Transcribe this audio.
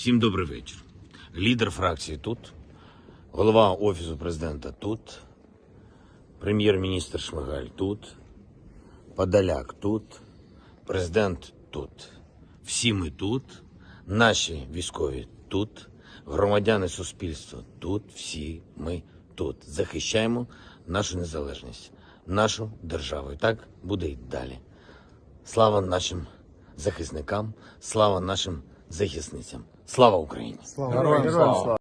Всім добрий вечір. Лідер фракції тут, голова Офісу президента тут, прем'єр-міністр Шмигаль тут, Подоляк тут, президент тут. Всі ми тут, наші військові тут, громадяни суспільства тут, всі ми тут. Захищаємо нашу незалежність, нашу державу. І так буде і далі. Слава нашим захисникам, слава нашим захисницям. Слава Україні! Героям слава!